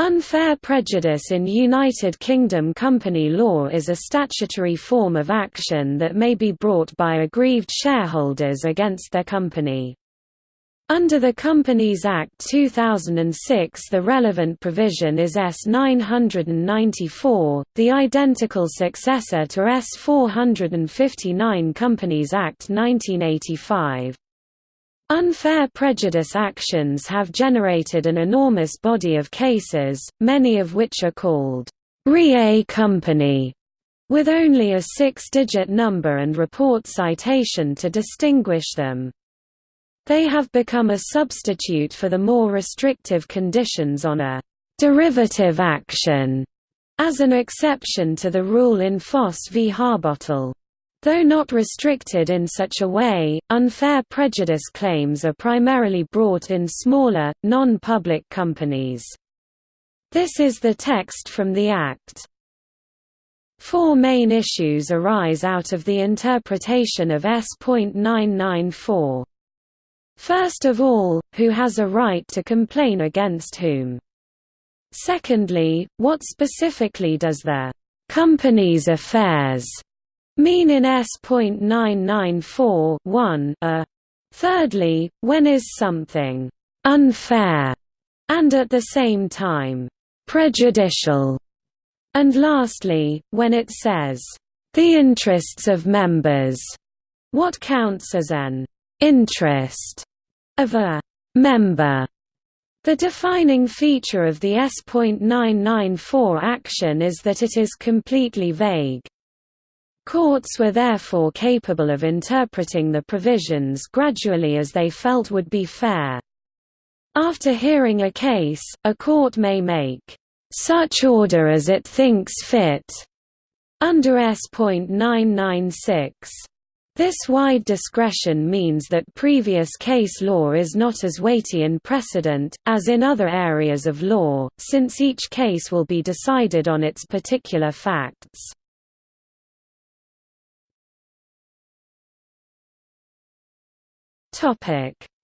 Unfair prejudice in United Kingdom company law is a statutory form of action that may be brought by aggrieved shareholders against their company. Under the Companies Act 2006 the relevant provision is S 994, the identical successor to S 459 Companies Act 1985. Unfair prejudice actions have generated an enormous body of cases, many of which are called RE company, with only a six-digit number and report citation to distinguish them. They have become a substitute for the more restrictive conditions on a derivative action, as an exception to the rule in Foss v Harbottle. Though not restricted in such a way, unfair prejudice claims are primarily brought in smaller, non-public companies. This is the text from the Act. Four main issues arise out of the interpretation of S.994. First of all, who has a right to complain against whom? Secondly, what specifically does the company's affairs mean in S.994 a. Uh, thirdly, when is something unfair and at the same time prejudicial? And lastly, when it says the interests of members, what counts as an interest of a member? The defining feature of the S.994 action is that it is completely vague. Courts were therefore capable of interpreting the provisions gradually as they felt would be fair. After hearing a case, a court may make such order as it thinks fit under S.996. This wide discretion means that previous case law is not as weighty in precedent, as in other areas of law, since each case will be decided on its particular facts.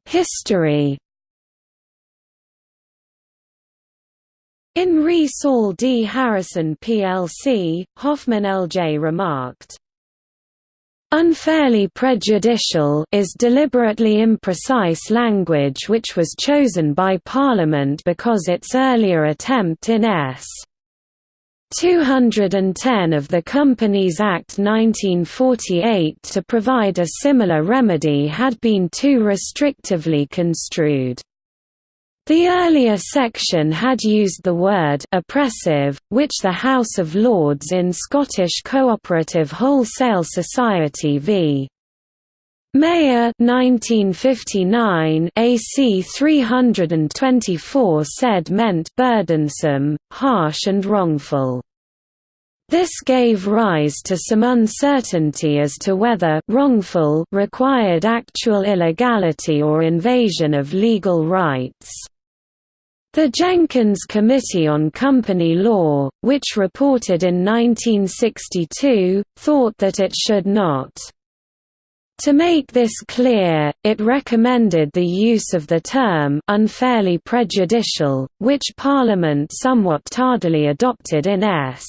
History In Re Saul D. Harrison plc, Hoffmann L.J. remarked, Unfairly prejudicial is deliberately imprecise language which was chosen by Parliament because its earlier attempt in S. 210 of the Companies Act 1948 to provide a similar remedy had been too restrictively construed. The earlier section had used the word oppressive, which the House of Lords in Scottish Cooperative Wholesale Society v. Meyer 1959 AC 324 said meant burdensome, harsh and wrongful. This gave rise to some uncertainty as to whether wrongful required actual illegality or invasion of legal rights. The Jenkins Committee on Company Law, which reported in 1962, thought that it should not to make this clear, it recommended the use of the term unfairly prejudicial, which Parliament somewhat tardily adopted in S.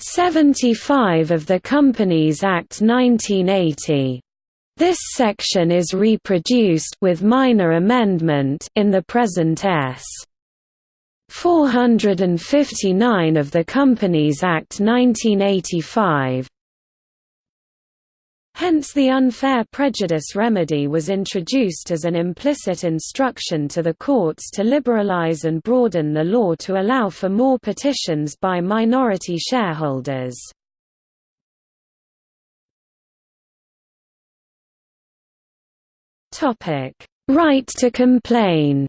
75 of the Companies Act 1980. This section is reproduced with minor amendment in the present S. 459 of the Companies Act 1985. Hence the unfair prejudice remedy was introduced as an implicit instruction to the courts to liberalize and broaden the law to allow for more petitions by minority shareholders. Right to complain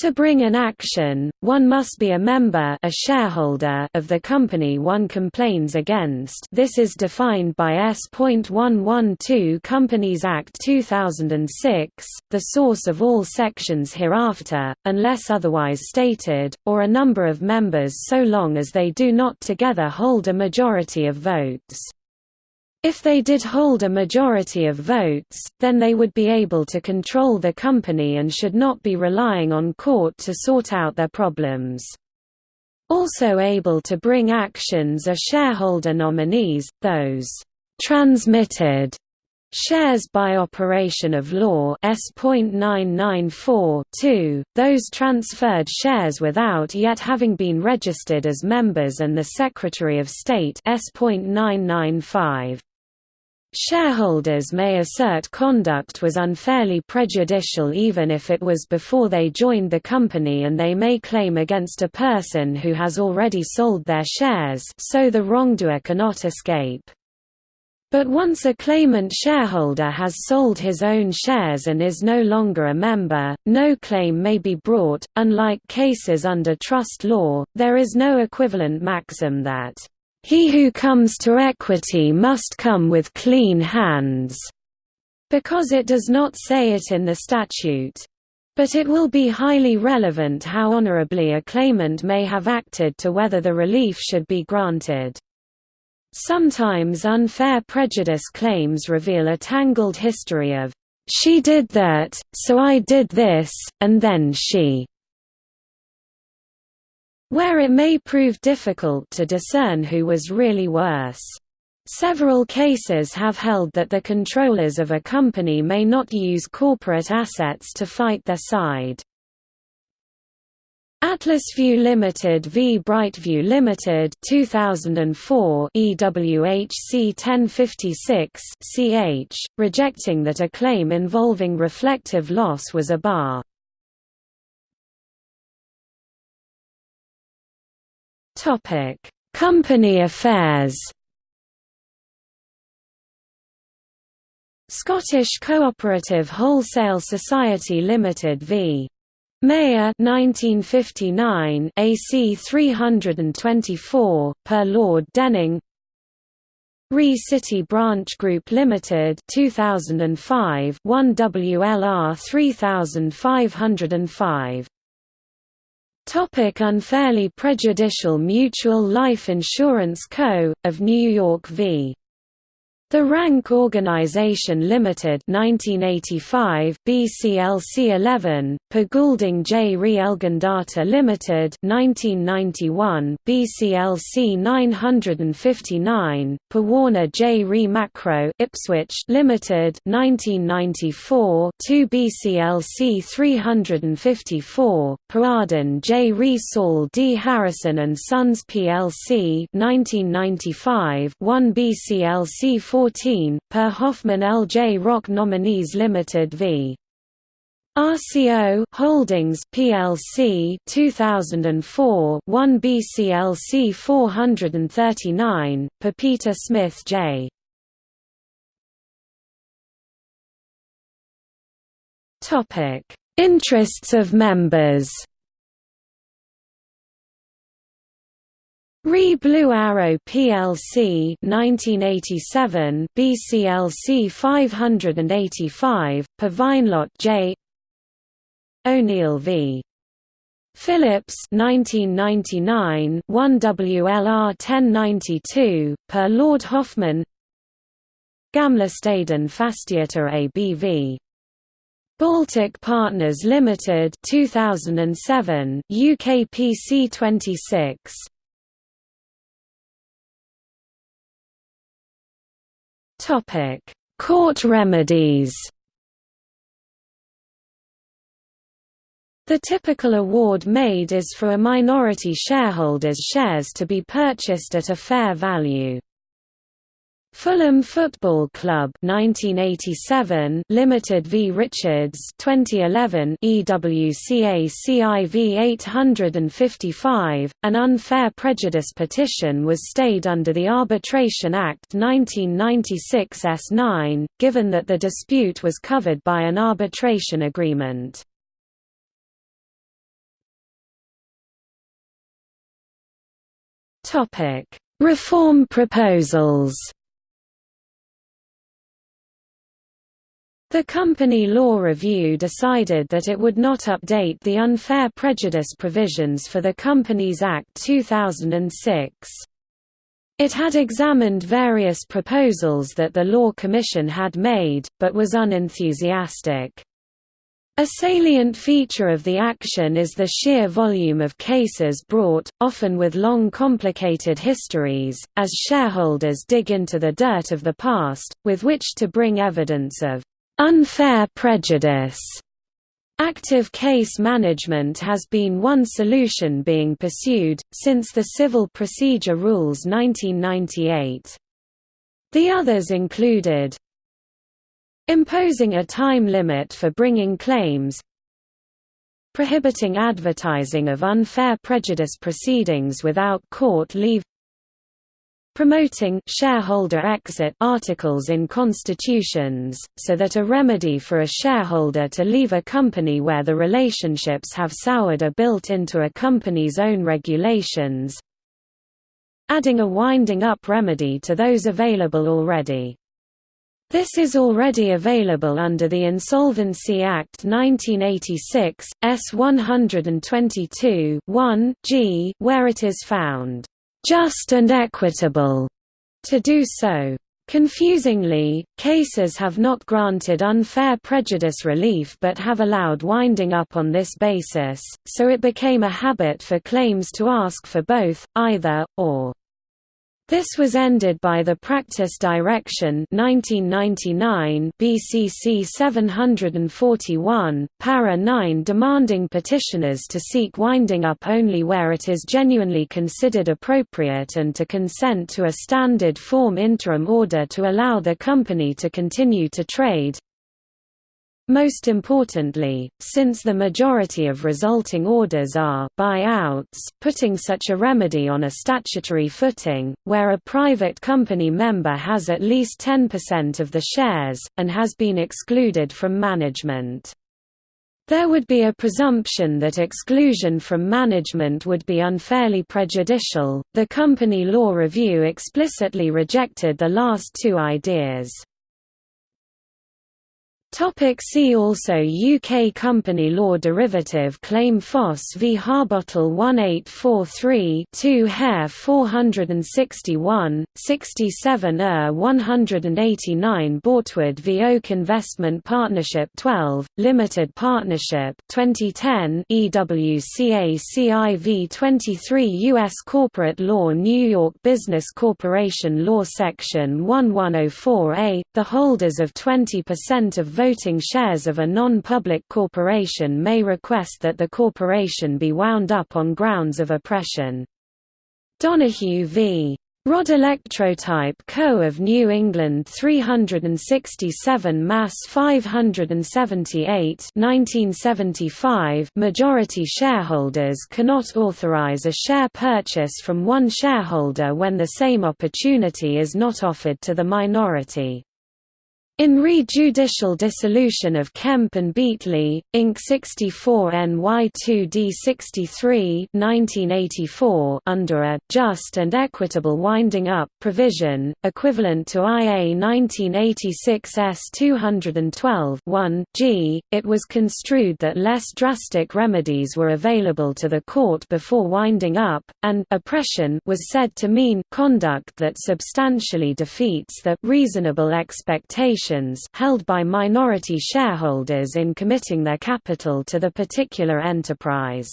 To bring an action, one must be a member a shareholder of the company one complains against this is defined by S.112 Companies Act 2006, the source of all sections hereafter, unless otherwise stated, or a number of members so long as they do not together hold a majority of votes. If they did hold a majority of votes, then they would be able to control the company and should not be relying on court to sort out their problems. Also able to bring actions are shareholder nominees, those transmitted Shares by operation of law S.994 those transferred shares without yet having been registered as members and the Secretary of State S.995. Shareholders may assert conduct was unfairly prejudicial even if it was before they joined the company and they may claim against a person who has already sold their shares so the wrongdoer cannot escape. But once a claimant shareholder has sold his own shares and is no longer a member, no claim may be brought. Unlike cases under trust law, there is no equivalent maxim that, he who comes to equity must come with clean hands, because it does not say it in the statute. But it will be highly relevant how honorably a claimant may have acted to whether the relief should be granted. Sometimes unfair prejudice claims reveal a tangled history of, "'She did that, so I did this, and then she' where it may prove difficult to discern who was really worse. Several cases have held that the controllers of a company may not use corporate assets to fight their side. AtlasView Limited v Brightview Limited 2004 EWHC 1056 CH, rejecting that a claim involving reflective loss was a bar. Topic: Company affairs. Scottish Cooperative Wholesale Society Limited v. Meyer 1959 AC 324 per Lord Denning Re City Branch Group Limited 2005 1 WLR 3505 Topic unfairly prejudicial Mutual Life Insurance Co. of New York v. The Rank Organisation Limited 1985 BCLC 11 Per Goulding J. Re Elgindata Limited 1991 BCLC 959 perwarner J. Re Macro Ipswich Limited 1994 2 BCLC 354 Per Arden J. Re Saul D. Harrison and Sons plc 1995 1 BCLC 4 14, per Hoffmann L.J. Rock Nominees Limited v. RCO Holdings plc 2004 1 BCLC 439 per Peter Smith J Topic Interests of members Re Blue Arrow plc 1987 BCLC 585 per Vinelott J. O'Neill v. Phillips 1999 1 WLR 1092 per Lord Hoffmann. Gamlestaden Fastigheter ABV Baltic Partners Limited 2007 UK PC 26 Topic: Court remedies. The typical award made is for a minority shareholder's shares to be purchased at a fair value. Fulham Football Club 1987 Limited v Richards 2011 EWCA CIV 855 An unfair prejudice petition was stayed under the Arbitration Act 1996 S9 given that the dispute was covered by an arbitration agreement. Topic Reform proposals The Company Law Review decided that it would not update the unfair prejudice provisions for the Companies Act 2006. It had examined various proposals that the Law Commission had made, but was unenthusiastic. A salient feature of the action is the sheer volume of cases brought, often with long complicated histories, as shareholders dig into the dirt of the past, with which to bring evidence of unfair prejudice. Active case management has been one solution being pursued, since the Civil Procedure Rules 1998. The others included imposing a time limit for bringing claims prohibiting advertising of unfair prejudice proceedings without court leave promoting shareholder exit articles in constitutions, so that a remedy for a shareholder to leave a company where the relationships have soured are built into a company's own regulations adding a winding up remedy to those available already. This is already available under the Insolvency Act 1986, S 122 1 G, where it is found just and equitable to do so. Confusingly, cases have not granted unfair prejudice relief but have allowed winding up on this basis, so it became a habit for claims to ask for both, either, or. This was ended by the Practice Direction 1999 BCC 741, para 9 demanding petitioners to seek winding up only where it is genuinely considered appropriate and to consent to a standard form interim order to allow the company to continue to trade, most importantly, since the majority of resulting orders are buyouts, putting such a remedy on a statutory footing, where a private company member has at least 10% of the shares, and has been excluded from management. There would be a presumption that exclusion from management would be unfairly prejudicial. The Company Law Review explicitly rejected the last two ideas. Topic see also UK company law derivative claim Foss v Harbottle 1843 2 Hare 461, 67 Er 189 Bortwood v Oak Investment Partnership 12, Limited Partnership 2010 EWCA v 23 U.S. Corporate Law New York Business Corporation Law Section 1104A, the holders of 20% of voting shares of a non-public corporation may request that the corporation be wound up on grounds of oppression. Donahue v. Rodd Electrotype Co. of New England 367 Mass 578 1975 Majority shareholders cannot authorize a share purchase from one shareholder when the same opportunity is not offered to the minority. In re-judicial dissolution of Kemp and Beatley, Inc. 64 NY2D 63 1984 under a «just and equitable winding up» provision, equivalent to IA 1986 S 212 1 G, it was construed that less drastic remedies were available to the court before winding up, and oppression was said to mean conduct that substantially defeats the «reasonable expectation held by minority shareholders in committing their capital to the particular enterprise.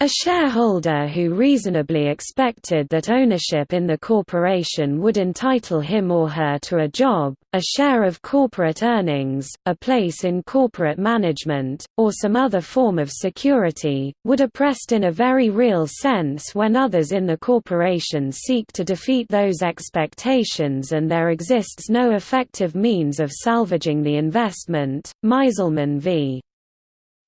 A shareholder who reasonably expected that ownership in the corporation would entitle him or her to a job, a share of corporate earnings, a place in corporate management, or some other form of security, would oppressed in a very real sense when others in the corporation seek to defeat those expectations and there exists no effective means of salvaging the investment. Meiselman v.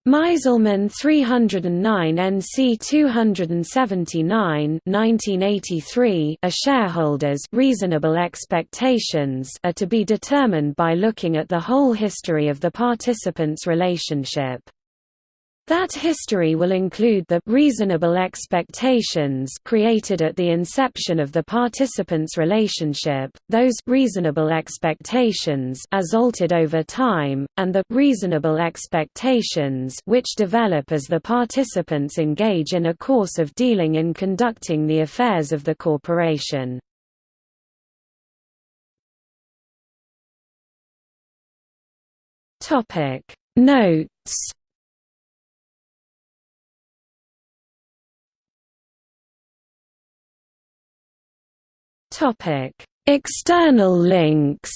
Meiselman 309 NC 279 1983 A shareholder's reasonable expectations are to be determined by looking at the whole history of the participants' relationship. That history will include the reasonable expectations created at the inception of the participants' relationship, those reasonable expectations as altered over time, and the reasonable expectations which develop as the participants engage in a course of dealing in conducting the affairs of the corporation. Notes External links.